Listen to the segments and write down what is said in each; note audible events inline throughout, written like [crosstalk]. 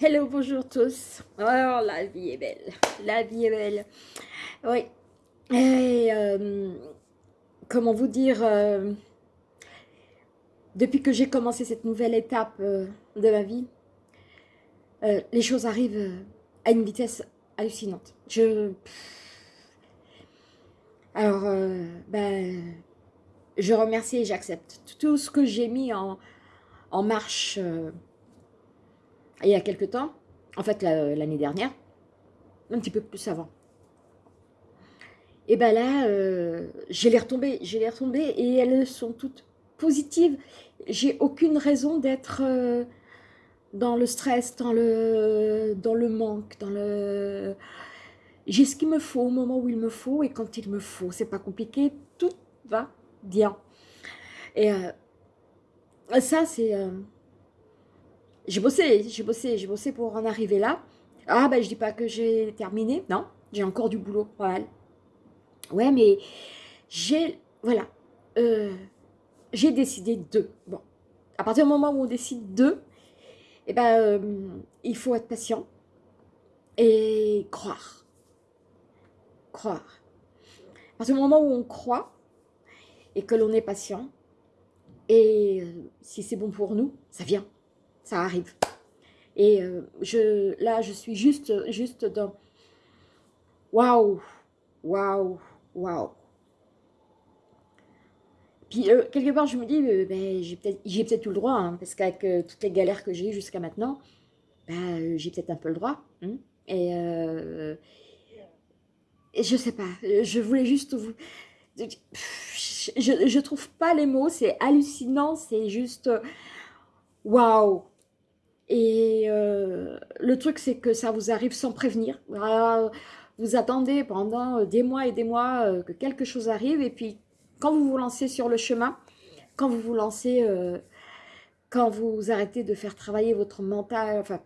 Hello, bonjour tous. Oh, la vie est belle. La vie est belle. Oui. Et, euh, comment vous dire euh, Depuis que j'ai commencé cette nouvelle étape euh, de ma vie, les choses arrivent à une vitesse hallucinante. Je... Alors, ben, je remercie et j'accepte tout ce que j'ai mis en, en marche il y a quelques temps, en fait l'année dernière, un petit peu plus avant. Et ben là, euh, j'ai les retombées, j'ai les retombées et elles sont toutes positives. J'ai aucune raison d'être euh, dans le stress, dans le, manque, dans le... J'ai ce qu'il me faut au moment où il me faut et quand il me faut. C'est pas compliqué, tout va bien. Et euh, ça, c'est j'ai bossé, j'ai bossé, j'ai bossé pour en arriver là. Ah ben je dis pas que j'ai terminé, non, j'ai encore du boulot, voilà. Ouais, mais j'ai, voilà, euh, j'ai décidé de. Bon, à partir du moment où on décide de, eh ben, euh, il faut être patient et croire. Croire. À partir du moment où on croit et que l'on est patient, et euh, si c'est bon pour nous, ça vient ça arrive. Et euh, je, là, je suis juste, juste dans waouh, waouh, waouh. Puis, euh, quelque part, je me dis, euh, ben, j'ai peut-être peut, eu le droit, hein, parce qu'avec toutes les galères que j'ai eues jusqu'à maintenant, ben, j'ai peut-être un peu le droit. Hein. et, et je sais pas, je voulais juste vous... Je, je trouve pas les mots, c'est hallucinant, c'est juste... Waouh et euh, le truc, c'est que ça vous arrive sans prévenir. Vous attendez pendant euh, des mois et des mois euh, que quelque chose arrive. Et puis, quand vous vous lancez sur le chemin, quand vous vous lancez, quand vous arrêtez de faire travailler votre mental, enfin,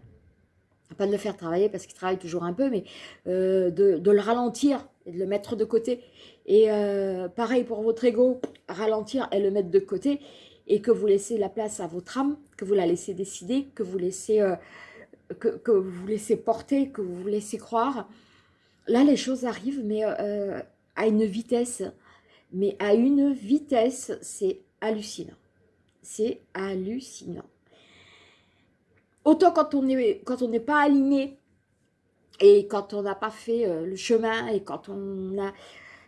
pas de le faire travailler parce qu'il travaille toujours un peu, mais de, de, le ralentir et de le mettre de côté. Et pareil pour votre ego, ralentir et le mettre de côté et que vous laissez la place à votre âme, que vous la laissez décider, que vous laissez, euh, que, vous laissez porter, que vous laissez croire. Là, les choses arrivent, mais euh, à une vitesse, mais à une vitesse, c'est hallucinant. C'est hallucinant. Autant quand on n'est pas aligné et quand on n'a pas fait euh, le chemin et quand on a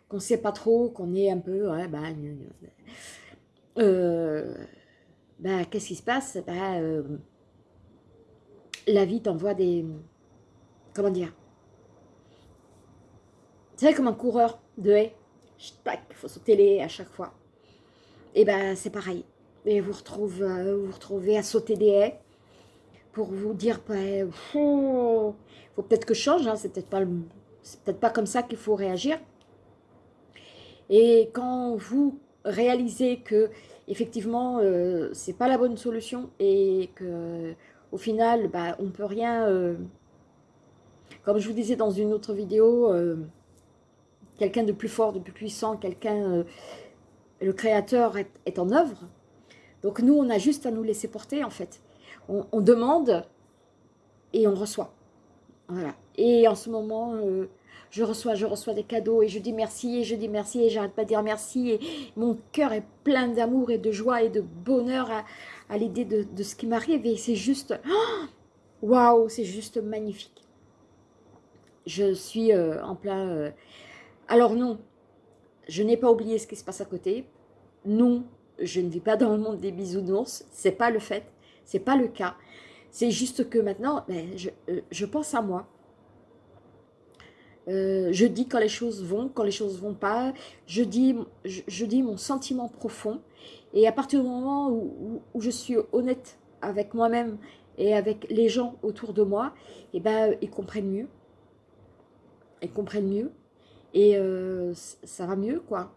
qu'on sait pas trop, qu'on est un peu, ouais, bah, euh, bah, qu'est-ce qui se passe? Bah, euh, La vie t'envoie des... Comment dire? C'est comme un coureur de haie. Il faut sauter les haies à chaque fois. Et ben c'est pareil. Et vous, retrouve, vous retrouvez à sauter des haies pour vous dire, il bah, faut peut-être que je change, hein, c'est peut-être pas, peut pas comme ça qu'il faut réagir. Et quand vous réalisez que effectivement, euh, c'est pas la bonne solution et que au final, bah, on peut rien... Euh, comme je vous disais dans une autre vidéo, euh, quelqu'un de plus fort, de plus puissant, quelqu'un... le créateur est, en œuvre. Donc nous, on a juste à nous laisser porter, en fait. On demande et on reçoit. Et en ce moment, je reçois, je reçois des cadeaux et je dis merci et je dis merci et j'arrête pas de dire merci mon cœur est plein d'amour et de joie et de bonheur à, l'idée de, ce qui m'arrive et c'est juste, [gasps] waouh, c'est juste magnifique. Je suis euh, en plein... Euh, alors non, je n'ai pas oublié ce qui se passe à côté. Non, je ne vis pas dans le monde des bisounours, c'est pas le fait, c'est pas le cas. C'est juste que maintenant, ben, je, euh, je pense à moi, euh, je dis quand les choses vont, quand les choses vont pas. Je dis, je, dis mon sentiment profond. Et à partir du moment où, je suis honnête avec moi-même et avec les gens autour de moi, et eh ben, ils comprennent mieux. Ils comprennent mieux. Et euh, ça va mieux, quoi.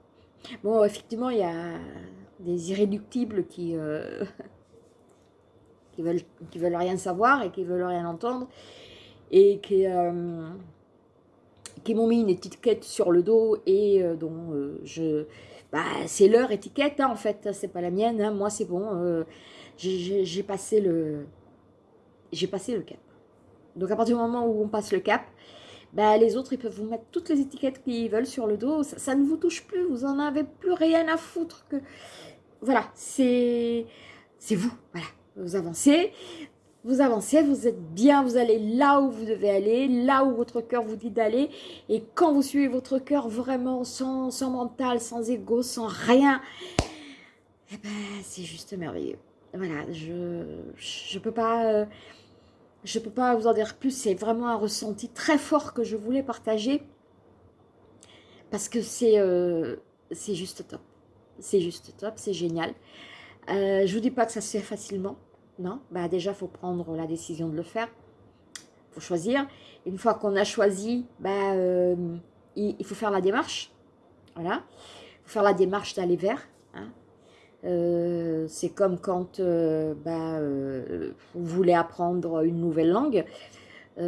Bon, effectivement, il y a des irréductibles qui, qui, veulent, qui veulent rien savoir et qui veulent rien entendre. Et qui qui m'ont mis une étiquette sur le dos et euh, dont euh, je... Bah, c'est leur étiquette, hein, en fait, c'est pas la mienne, hein. moi c'est bon, euh, j'ai passé le... J'ai passé le cap. Donc à partir du moment où on passe le cap, bah, les autres, ils peuvent vous mettre toutes les étiquettes qu'ils veulent sur le dos. Ça, ne vous touche plus, vous en avez plus rien à foutre. que Voilà, c'est vous. Voilà, vous avancez, vous avancez, vous êtes bien, vous allez là où vous devez aller, là où votre cœur vous dit d'aller. Et quand vous suivez votre cœur vraiment sans, sans mental, sans ego, sans rien, eh ben, c'est juste merveilleux. Voilà, je ne peux pas... Euh, je peux pas vous en dire plus, c'est vraiment un ressenti très fort que je voulais partager parce que c'est euh, c'est juste top. C'est juste top, c'est génial. Euh, je vous dis pas que ça se fait facilement, non. Bah déjà, il faut prendre la décision de le faire. Il faut choisir. Une fois qu'on a choisi, bah, euh, il, faut faire la démarche. Voilà. Il faut faire la démarche d'aller vers. Hein. Euh, c'est comme quand euh, bah, vous voulez apprendre une nouvelle langue.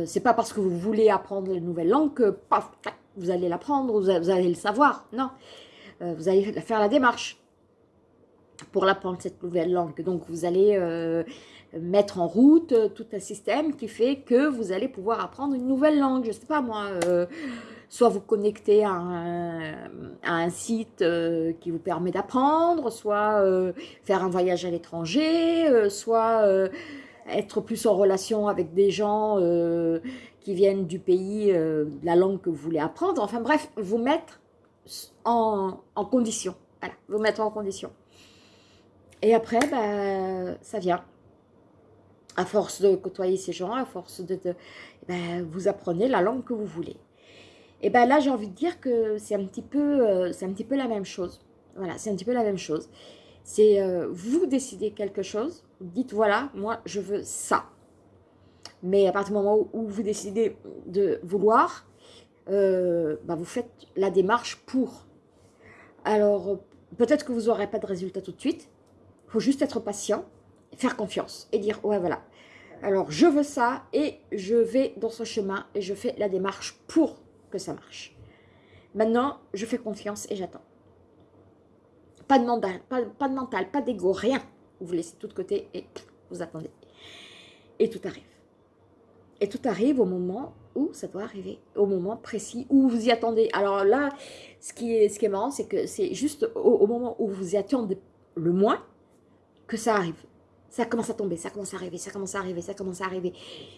c'est pas parce que vous voulez apprendre une nouvelle langue que vous allez l'apprendre, vous, allez le savoir. Non, vous allez faire la démarche pour l'apprendre cette nouvelle langue. Donc vous allez mettre en route tout un système qui fait que vous allez pouvoir apprendre une nouvelle langue. Je sais pas moi soit vous connecter à un, site euh, qui vous permet d'apprendre, soit euh, faire un voyage à l'étranger, euh, soit être plus en relation avec des gens qui viennent du pays, de la langue que vous voulez apprendre. Enfin bref, vous mettre en, condition. Voilà, vous mettre en condition. Et après, bah, ça vient. À force de côtoyer ces gens, à force de... Ben, vous apprenez la langue que vous voulez. Et bien là, j'ai envie de dire que c'est un, petit peu, euh, un petit peu la même chose. Voilà, c'est un petit peu la même chose. C'est euh, vous décidez quelque chose, dites voilà, moi je veux ça. Mais à partir du moment où, vous décidez de vouloir, euh, bah, vous faites la démarche pour. Alors, peut-être que vous n'aurez pas de résultat tout de suite. Il faut juste être patient, faire confiance et dire ouais voilà. Alors, je veux ça et je vais dans ce chemin et je fais la démarche pour ça marche. Maintenant, je fais confiance et j'attends. Pas de mental, pas, de mental, pas d'ego, rien. Vous vous laissez tout de côté et vous attendez. Et tout arrive. Et tout arrive au moment où ça doit arriver, au moment précis où vous y attendez. Alors là, ce qui est, ce qui est marrant, c'est que c'est juste au, moment où vous y attendez le moins que ça arrive ça commence à tomber, ça commence à arriver, ça commence à arriver, ça commence à arriver.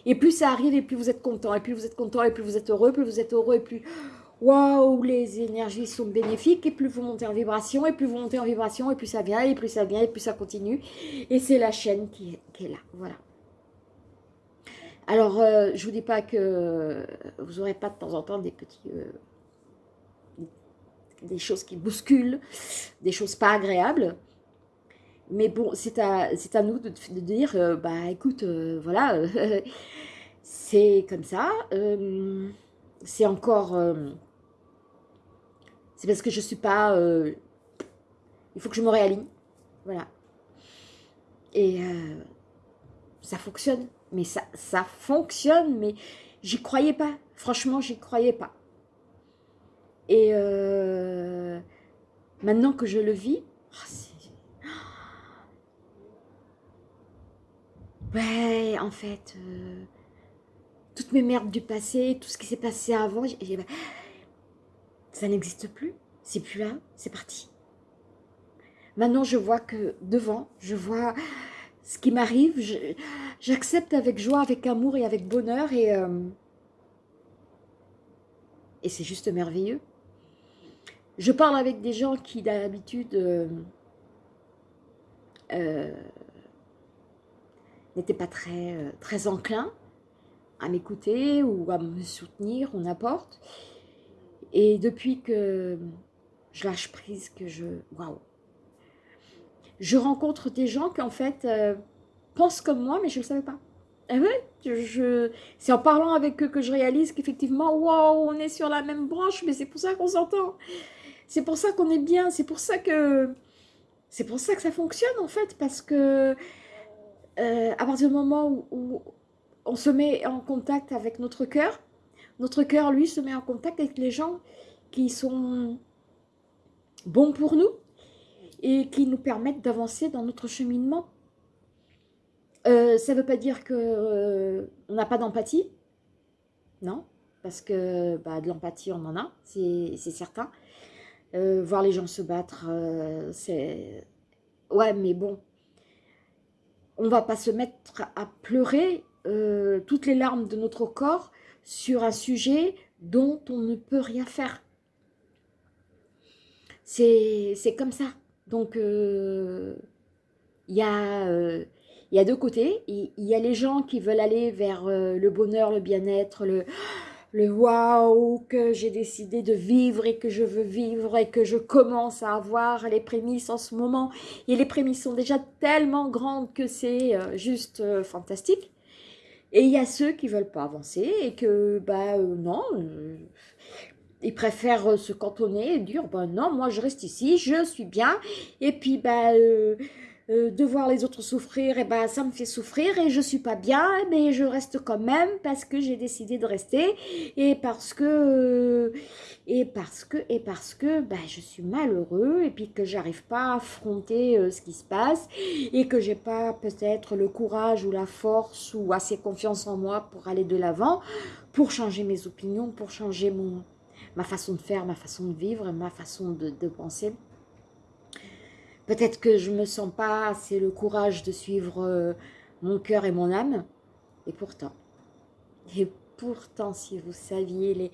Et plus ça arrive, et plus vous êtes content, et plus vous êtes content, et plus vous êtes heureux, plus vous êtes heureux, et plus waouh, les énergies sont bénéfiques, et plus vous montez en vibration, et plus vous montez en vibration, et plus ça vient, et plus ça vient, et plus ça continue. Et c'est la chaîne qui, est là, voilà. Alors, euh, je ne vous dis pas que vous n'aurez pas de temps en temps des petits... Euh, des choses qui bousculent, des choses pas agréables. Mais bon, c'est à, à nous de, dire, euh, bah écoute, euh, voilà, euh, [laughs] c'est comme ça. c'est encore... c'est parce que je suis pas... il faut que je me réaligne. Voilà. Et ça fonctionne. Mais ça, ça fonctionne, mais j'y croyais pas. Franchement, j'y croyais pas. Et maintenant que je le vis, oh, Ouais, en fait, euh, toutes mes merdes du passé, tout ce qui s'est passé avant, ça n'existe plus. C'est plus là, c'est parti. Maintenant, je vois que devant, je vois ce qui m'arrive, j'accepte avec joie, avec amour et avec bonheur et, euh, et c'est juste merveilleux. Je parle avec des gens qui d'habitude euh, n'était pas très, euh, très à m'écouter ou à me soutenir ou n'importe. Et depuis que je lâche prise, que je... Waouh Je rencontre des gens qui en fait euh, pensent comme moi, mais je ne le savais pas. Et ouais, je, c'est en parlant avec eux que je réalise qu'effectivement, waouh, on est sur la même branche, mais c'est pour ça qu'on s'entend. C'est pour ça qu'on est bien, c'est pour ça que... C'est pour ça que ça fonctionne en fait, parce que euh, à partir du moment où, on se met en contact avec notre cœur, notre cœur, lui, se met en contact avec les gens qui sont bons pour nous et qui nous permettent d'avancer dans notre cheminement. Euh, ça ne veut pas dire qu'on euh, n'a pas d'empathie, non, parce que bah, de l'empathie, on en a, c'est certain. Voir les gens se battre, c'est... Ouais, mais bon, on va pas se mettre à pleurer euh, toutes les larmes de notre corps sur un sujet dont on ne peut rien faire. C'est comme ça. Donc, il y a il y a deux côtés. Il y a les gens qui veulent aller vers euh, le bonheur, le bien-être, le, le waouh que j'ai décidé de vivre et que je veux vivre et que je commence à avoir les prémices en ce moment. Et les prémices sont déjà tellement grandes que c'est euh, juste euh, fantastique. Et il y a ceux qui veulent pas avancer et que, bah non, ils préfèrent se cantonner et dire, bah non, moi je reste ici, je suis bien. Et puis, bah... Euh, de voir les autres souffrir, et eh ben ça me fait souffrir et je suis pas bien, mais je reste quand même parce que j'ai décidé de rester et parce que euh, et parce que et parce que ben, je suis malheureux et puis que j'arrive pas à affronter euh, ce qui se passe et que j'ai pas peut-être le courage ou la force ou assez confiance en moi pour aller de l'avant, pour changer mes opinions, pour changer mon ma façon de faire, ma façon de vivre, ma façon de, de penser. Peut-être que je ne me sens pas assez le courage de suivre euh, mon cœur et mon âme. Et pourtant, et pourtant, si vous saviez les,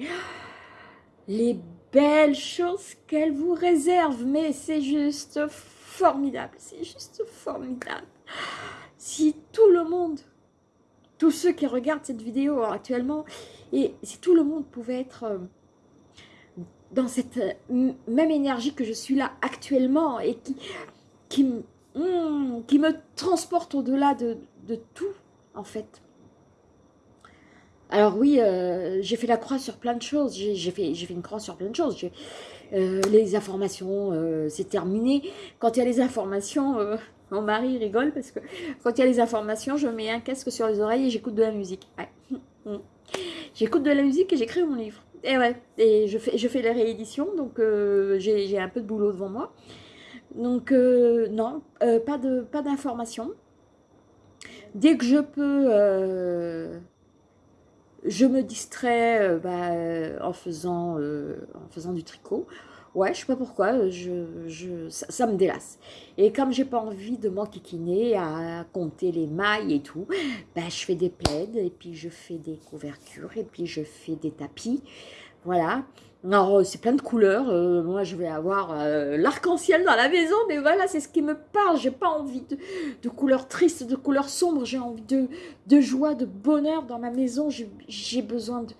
les belles choses qu'elle vous réserve, mais c'est juste formidable, c'est juste formidable. Si tout le monde, tous ceux qui regardent cette vidéo actuellement, et si tout le monde pouvait être... Dans cette euh, même énergie que je suis là actuellement et qui, qui, hmm, me transporte au-delà de, tout, en fait. Alors oui, euh, j'ai fait la croix sur plein de choses, j'ai fait, fait une croix sur plein de choses. Euh, les informations, c'est terminé. Quand il y a les informations, mon mari rigole parce que quand il y a les informations, je mets un casque sur les oreilles et j'écoute de la musique. J'écoute de la musique et j'écris mon livre. Et ouais, et je fais, je fais les rééditions, donc euh, j'ai un peu de boulot devant moi. Donc euh, non, euh, pas d'informations. Pas Dès que je peux, je me distrais bah, en, faisant, en faisant du tricot. Ouais, je sais pas pourquoi, je, je, ça, me délasse. Et comme j'ai pas envie de m'enquiquiner à compter les mailles et tout, bah, je fais des plaids, et puis je fais des couvertures, et puis je fais des tapis. Voilà. Alors, euh, c'est plein de couleurs. Euh, moi, je vais avoir euh, l'arc-en-ciel dans la maison, mais voilà, c'est ce qui me parle. J'ai pas envie de, couleurs tristes, de couleurs sombres. J'ai envie de, de joie, de bonheur dans ma maison. J'ai besoin de,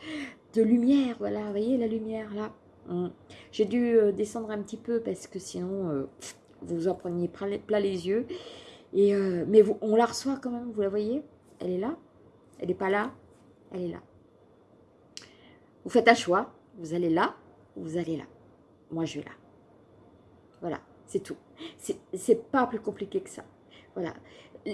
de lumière, voilà. Voyez la lumière, là Hum. J'ai dû euh, descendre un petit peu parce que sinon, euh, vous en preniez plein les yeux. Euh, mais on la reçoit quand même, vous la voyez? Elle est là? Elle n'est pas là? Elle est là. Vous faites un choix, vous allez là, vous allez là? Moi, je vais là. Voilà, c'est tout. C'est pas plus compliqué que ça. Voilà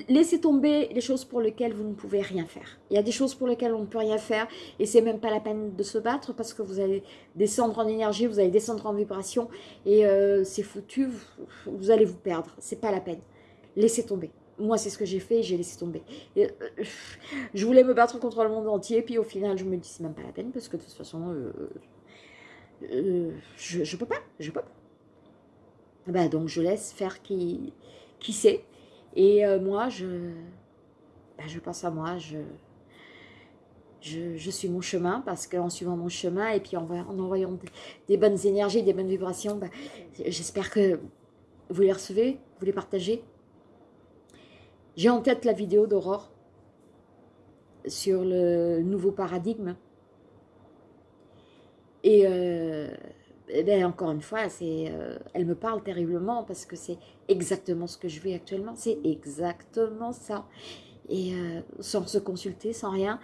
laissez tomber les choses pour lesquelles vous ne pouvez rien faire. Il y a des choses pour lesquelles on ne peut rien faire et c'est même pas la peine de se battre parce que vous allez descendre en énergie, vous allez descendre en vibration et euh, c'est foutu, vous, allez vous perdre. C'est pas la peine. Laissez tomber. Moi, c'est ce que j'ai fait, j'ai laissé tomber. Euh, je voulais me battre contre le monde entier, puis au final, je me dis, c'est même pas la peine, parce que de toute façon, euh, je, je peux pas, je peux pas. Bah, donc, je laisse faire qui, qui sait. Et euh, moi, je, ben, je pense à moi, je, je, suis mon chemin parce qu'en suivant mon chemin et puis en, en envoyant des, bonnes énergies, des bonnes vibrations, ben, j'espère que vous les recevez, vous les partagez. J'ai en tête la vidéo d'Aurore sur le nouveau paradigme. Et euh, eh ben, encore une fois, c'est, euh, elle me parle terriblement parce que c'est exactement ce que je vis actuellement. C'est exactement ça. Et euh, sans se consulter, sans rien,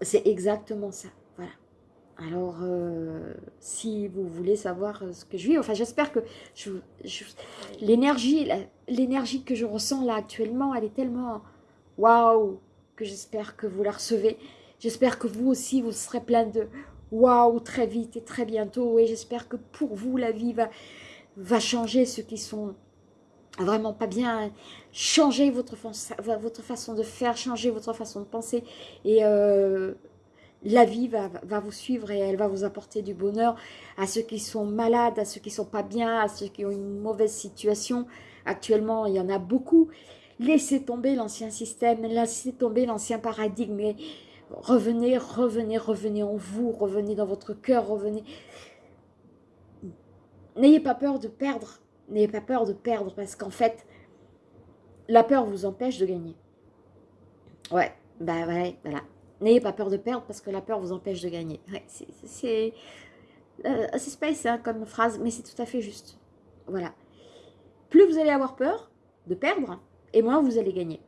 c'est exactement ça. Voilà. Alors, euh, si vous voulez savoir ce que je vis, enfin, j'espère que l'énergie, l'énergie que je ressens là actuellement, elle est tellement waouh que j'espère que vous la recevez. J'espère que vous aussi, vous serez plein de waouh, très vite et très bientôt. Et j'espère que pour vous, la vie va, changer ceux qui sont vraiment pas bien. Changer votre, façon de faire, changer votre façon de penser. Et euh, la vie va, va, vous suivre et elle va vous apporter du bonheur à ceux qui sont malades, à ceux qui sont pas bien, à ceux qui ont une mauvaise situation. Actuellement, il y en a beaucoup. Laissez tomber l'ancien système, laissez tomber l'ancien paradigme. Revenez, revenez, revenez en vous, revenez dans votre cœur, revenez. N'ayez pas peur de perdre, n'ayez pas peur de perdre parce qu'en fait, la peur vous empêche de gagner. Ouais, bah ouais, voilà. N'ayez pas peur de perdre parce que la peur vous empêche de gagner. c'est euh, assez space hein, comme phrase, mais c'est tout à fait juste. Voilà. Plus vous allez avoir peur de perdre, et moins vous allez gagner.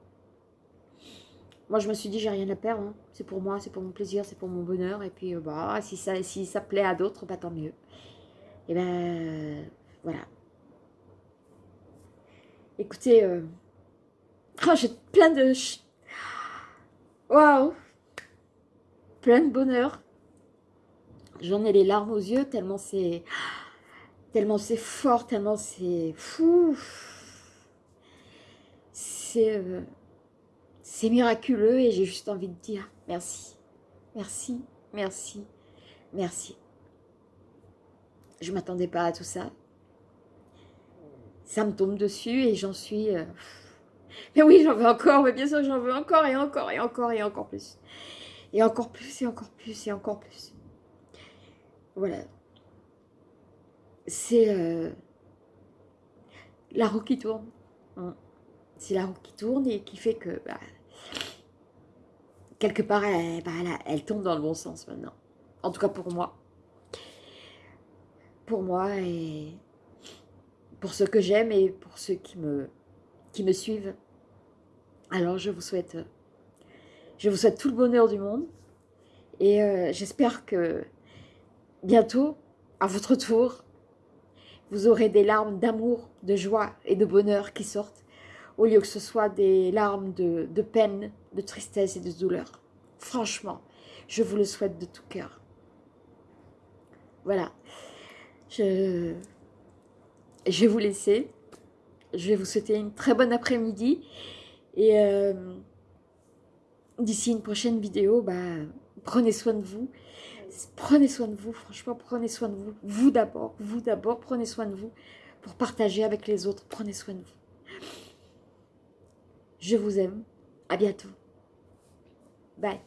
Moi, je me suis dit, j'ai rien à perdre. Hein. C'est pour moi, c'est pour mon plaisir, c'est pour mon bonheur. Et puis, euh, bah, si ça, si ça plaît à d'autres, bah, tant mieux. Et ben, voilà. Écoutez, euh, oh, j'ai plein de... Waouh plein de bonheur. J'en ai les larmes aux yeux tellement c'est tellement c'est fort, tellement c'est fou. C'est euh, c'est miraculeux et j'ai juste envie de dire merci, merci, merci, merci. Je m'attendais pas à tout ça. Ça me tombe dessus et j'en suis... Euh, mais oui, j'en veux encore, mais bien sûr, j'en veux encore et encore et encore et encore plus. Et encore plus, et encore plus, et encore plus. Voilà. C'est euh, la roue qui tourne. Hein. C'est la roue qui tourne et qui fait que, bah, quelque part, elle, bah, elle, tourne dans le bon sens maintenant. En tout cas pour moi. Pour moi et pour ceux que j'aime et pour ceux qui me, qui me suivent. Alors je vous souhaite je vous souhaite tout le bonheur du monde. Et euh, j'espère que bientôt, à votre tour, vous aurez des larmes d'amour, de joie et de bonheur qui sortent, au lieu que ce soit des larmes de, peine, de tristesse et de douleur. Franchement, je vous le souhaite de tout cœur. Voilà. Je, vais vous laisser. Je vais vous souhaiter une très bonne après-midi. Et... Euh, d'ici une prochaine vidéo, bah, prenez soin de vous. Prenez soin de vous, franchement, prenez soin de vous. Vous d'abord, vous d'abord, prenez soin de vous pour partager avec les autres. Prenez soin de vous. Je vous aime. À bientôt. Bye.